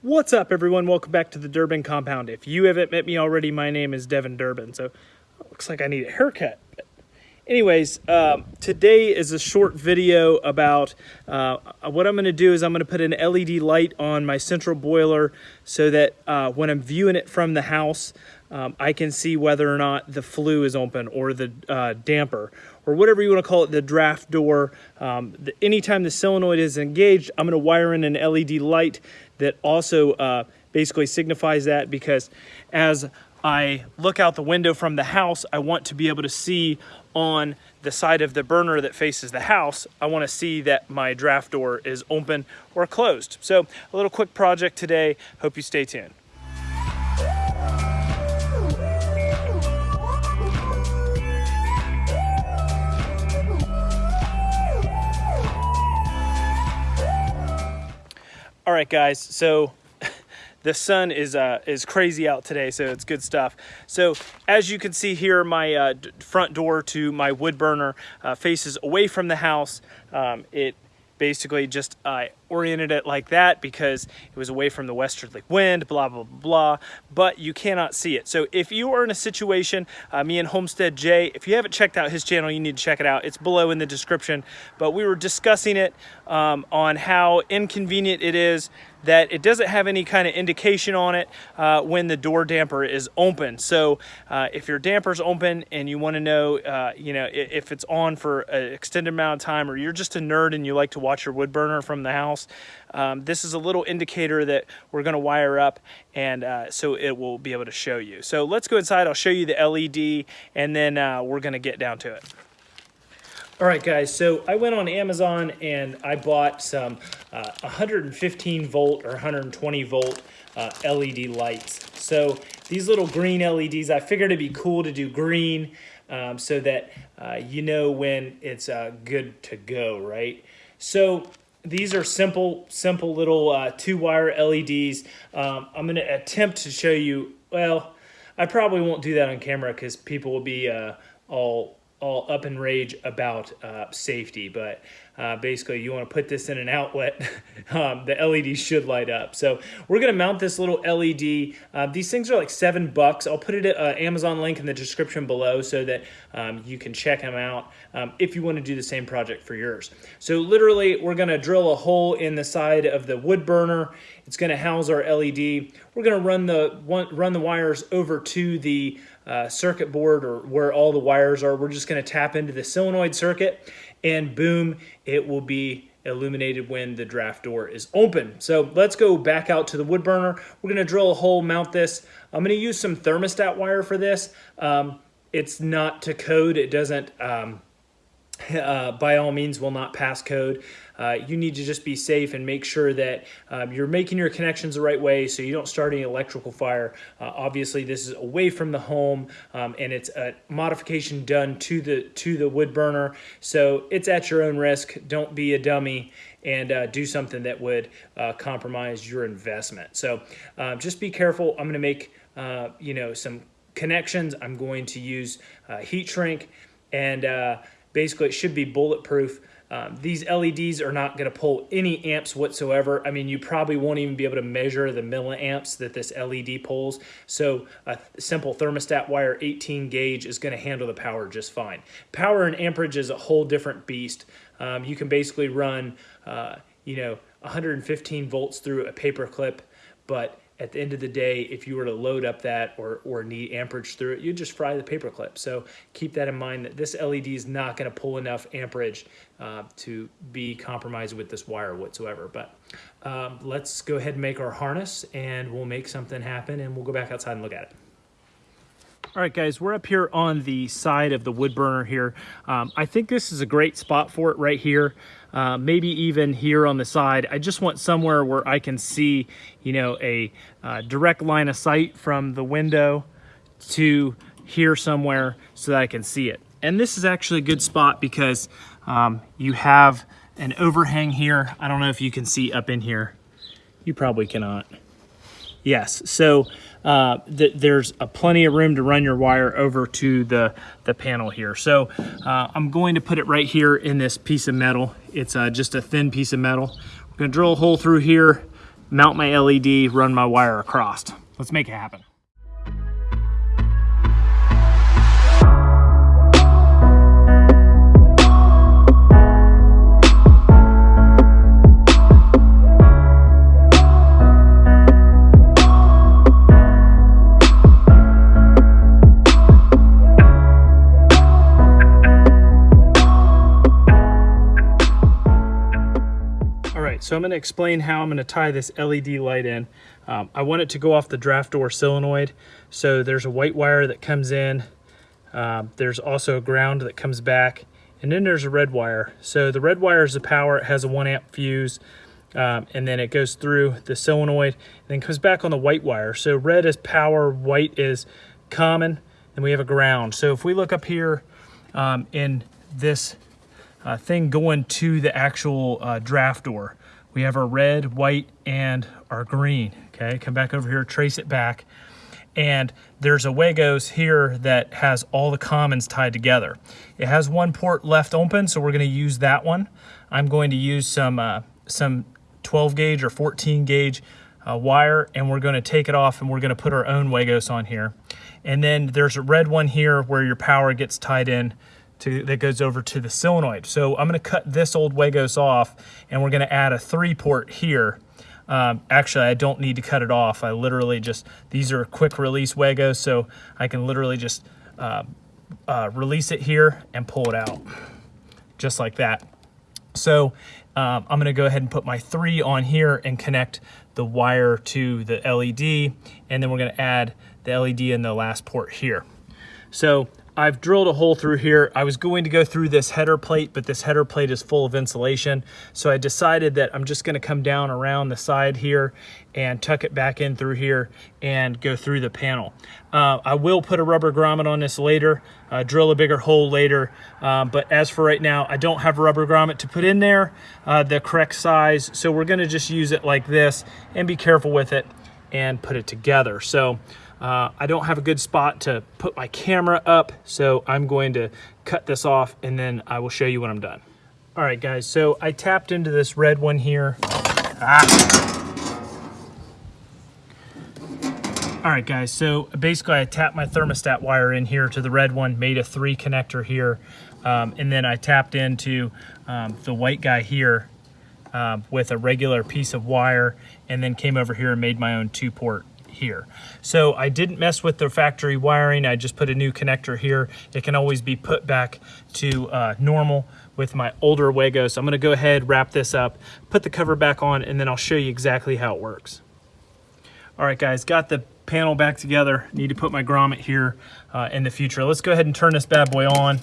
What's up everyone? Welcome back to the Durbin Compound. If you haven't met me already, my name is Devin Durbin. So looks like I need a haircut. But anyways, um, today is a short video about uh, what I'm going to do is I'm going to put an LED light on my central boiler so that uh, when I'm viewing it from the house, um, I can see whether or not the flue is open or the uh, damper or whatever you want to call it, the draft door. Um, the, anytime the solenoid is engaged, I'm going to wire in an LED light that also uh, basically signifies that because as I look out the window from the house, I want to be able to see on the side of the burner that faces the house, I want to see that my draft door is open or closed. So a little quick project today. Hope you stay tuned. Right, guys, so the sun is uh, is crazy out today, so it's good stuff. So as you can see here, my uh, front door to my wood burner uh, faces away from the house. Um, it basically just uh, oriented it like that because it was away from the westerly wind, blah, blah, blah, but you cannot see it. So if you are in a situation, uh, me and Homestead Jay, if you haven't checked out his channel, you need to check it out. It's below in the description, but we were discussing it um, on how inconvenient it is that it doesn't have any kind of indication on it uh, when the door damper is open. So uh, if your damper's open and you want to know, uh, you know, if it's on for an extended amount of time, or you're just a nerd and you like to watch your wood burner from the house, um, this is a little indicator that we're going to wire up and uh, so it will be able to show you. So let's go inside. I'll show you the LED and then uh, we're going to get down to it. All right, guys, so I went on Amazon and I bought some uh, 115 volt or 120 volt uh, LED lights. So these little green LEDs, I figured it'd be cool to do green um, so that uh, you know when it's uh, good to go, right? So these are simple, simple little uh, two wire LEDs. Um, I'm going to attempt to show you, well, I probably won't do that on camera because people will be uh, all all up in rage about uh, safety, but uh, basically you want to put this in an outlet, um, the LED should light up. So we're going to mount this little LED. Uh, these things are like seven bucks. I'll put it at uh, Amazon link in the description below so that um, you can check them out um, if you want to do the same project for yours. So literally we're going to drill a hole in the side of the wood burner. It's going to house our LED. We're going to run the run the wires over to the uh, circuit board or where all the wires are. We're just going to tap into the solenoid circuit and boom, it will be illuminated when the draft door is open. So let's go back out to the wood burner. We're going to drill a hole, mount this. I'm going to use some thermostat wire for this. Um, it's not to code. It doesn't, um, uh, by all means, will not pass code. Uh, you need to just be safe and make sure that um, you're making your connections the right way so you don't start any electrical fire. Uh, obviously, this is away from the home um, and it's a modification done to the to the wood burner, so it's at your own risk. Don't be a dummy and uh, do something that would uh, compromise your investment. So uh, just be careful. I'm going to make uh, you know some connections. I'm going to use heat shrink and basically it should be bulletproof. Um, these LEDs are not going to pull any amps whatsoever. I mean, you probably won't even be able to measure the milliamps that this LED pulls. So a simple thermostat wire 18 gauge is going to handle the power just fine. Power and amperage is a whole different beast. Um, you can basically run, uh, you know, 115 volts through a paper clip, but at the end of the day, if you were to load up that or, or need amperage through it, you'd just fry the paper clip. So keep that in mind that this LED is not gonna pull enough amperage uh, to be compromised with this wire whatsoever. But um, let's go ahead and make our harness and we'll make something happen and we'll go back outside and look at it. All right, guys, we're up here on the side of the wood burner here. Um, I think this is a great spot for it right here. Uh, maybe even here on the side. I just want somewhere where I can see, you know, a uh, direct line of sight from the window to here somewhere so that I can see it. And this is actually a good spot because um, you have an overhang here. I don't know if you can see up in here. You probably cannot. Yes, so uh, th there's a plenty of room to run your wire over to the, the panel here. So uh, I'm going to put it right here in this piece of metal. It's uh, just a thin piece of metal. I'm gonna drill a hole through here, mount my LED, run my wire across. Let's make it happen. So I'm going to explain how I'm going to tie this LED light in. Um, I want it to go off the draft door solenoid. So there's a white wire that comes in. Um, there's also a ground that comes back. And then there's a red wire. So the red wire is the power. It has a one amp fuse. Um, and then it goes through the solenoid and then comes back on the white wire. So red is power, white is common, and we have a ground. So if we look up here um, in this uh, thing going to the actual uh, draft door, we have our red, white, and our green. Okay, come back over here, trace it back. And there's a Wagos here that has all the commons tied together. It has one port left open, so we're gonna use that one. I'm going to use some, uh, some 12 gauge or 14 gauge uh, wire and we're gonna take it off and we're gonna put our own Wagos on here. And then there's a red one here where your power gets tied in to, that goes over to the solenoid. So I'm gonna cut this old Wagos off and we're gonna add a three port here. Um, actually, I don't need to cut it off. I literally just, these are quick release Wagos, so I can literally just uh, uh, release it here and pull it out, just like that. So um, I'm gonna go ahead and put my three on here and connect the wire to the LED, and then we're gonna add the LED in the last port here. So I've drilled a hole through here. I was going to go through this header plate, but this header plate is full of insulation. So I decided that I'm just gonna come down around the side here and tuck it back in through here and go through the panel. Uh, I will put a rubber grommet on this later, uh, drill a bigger hole later, um, but as for right now, I don't have a rubber grommet to put in there, uh, the correct size, so we're gonna just use it like this and be careful with it and put it together. So uh, I don't have a good spot to put my camera up, so I'm going to cut this off and then I will show you when I'm done. All right, guys, so I tapped into this red one here. Ah. All right, guys, so basically I tapped my thermostat wire in here to the red one, made a three connector here, um, and then I tapped into um, the white guy here um, with a regular piece of wire, and then came over here and made my own two port here. So I didn't mess with the factory wiring. I just put a new connector here. It can always be put back to uh, normal with my older Wago. So I'm gonna go ahead, wrap this up, put the cover back on, and then I'll show you exactly how it works. All right, guys, got the panel back together. Need to put my grommet here uh, in the future. Let's go ahead and turn this bad boy on.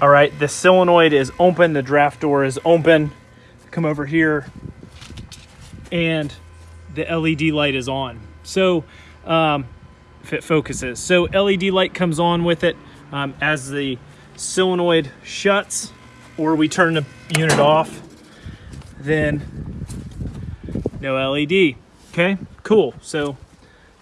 All right, the solenoid is open, the draft door is open. Come over here and the LED light is on. So um, if it focuses. So LED light comes on with it um, as the solenoid shuts or we turn the unit off, then no LED. Okay, cool. So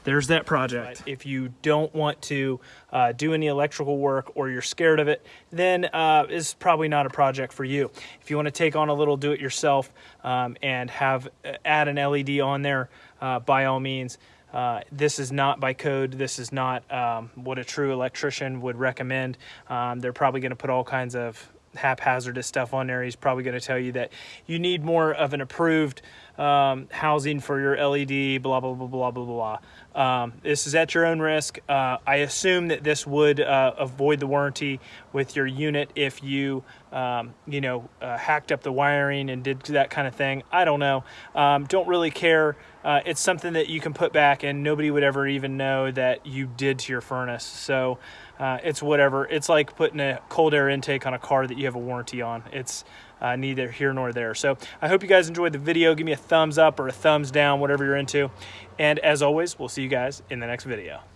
there's that project. If you don't want to uh, do any electrical work or you're scared of it, then uh, it's probably not a project for you. If you want to take on a little do-it-yourself um, and have uh, add an LED on there, uh, by all means. Uh, this is not by code. This is not um, what a true electrician would recommend. Um, they're probably going to put all kinds of haphazardous stuff on there. He's probably going to tell you that you need more of an approved um, housing for your LED, blah, blah, blah, blah, blah, blah. Um, this is at your own risk. Uh, I assume that this would uh, avoid the warranty with your unit if you, um, you know, uh, hacked up the wiring and did that kind of thing. I don't know. Um, don't really care. Uh, it's something that you can put back and nobody would ever even know that you did to your furnace. So uh, it's whatever. It's like putting a cold air intake on a car that you have a warranty on. It's uh, neither here nor there. So I hope you guys enjoyed the video. Give me a thumbs up or a thumbs down, whatever you're into. And as always, we'll see you guys in the next video.